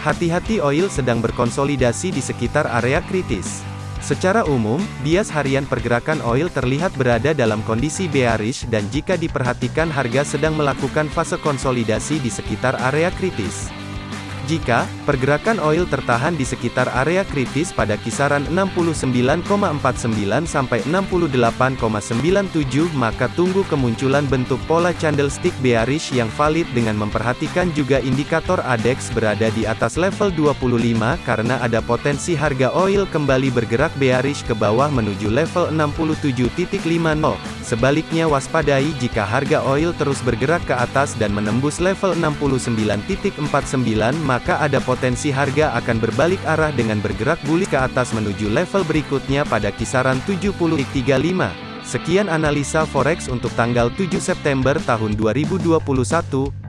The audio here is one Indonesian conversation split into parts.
Hati-hati oil sedang berkonsolidasi di sekitar area kritis. Secara umum, bias harian pergerakan oil terlihat berada dalam kondisi bearish dan jika diperhatikan harga sedang melakukan fase konsolidasi di sekitar area kritis. Jika pergerakan oil tertahan di sekitar area kritis pada kisaran 69,49 sampai 68,97 maka tunggu kemunculan bentuk pola candlestick bearish yang valid dengan memperhatikan juga indikator ADX berada di atas level 25 karena ada potensi harga oil kembali bergerak bearish ke bawah menuju level 67.50. Sebaliknya waspadai jika harga oil terus bergerak ke atas dan menembus level 69.49 maka ada potensi harga akan berbalik arah dengan bergerak bullish ke atas menuju level berikutnya pada kisaran 70.35. Sekian analisa forex untuk tanggal 7 September tahun 2021.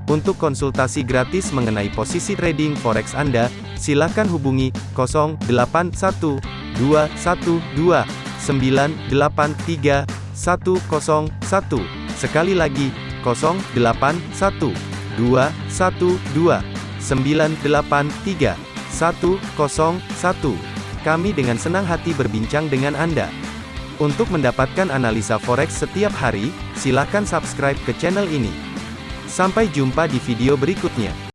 Untuk konsultasi gratis mengenai posisi trading forex Anda, silakan hubungi 081212983101. Sekali lagi, 081212983101. Kami dengan senang hati berbincang dengan Anda. Untuk mendapatkan analisa forex setiap hari, silakan subscribe ke channel ini. Sampai jumpa di video berikutnya.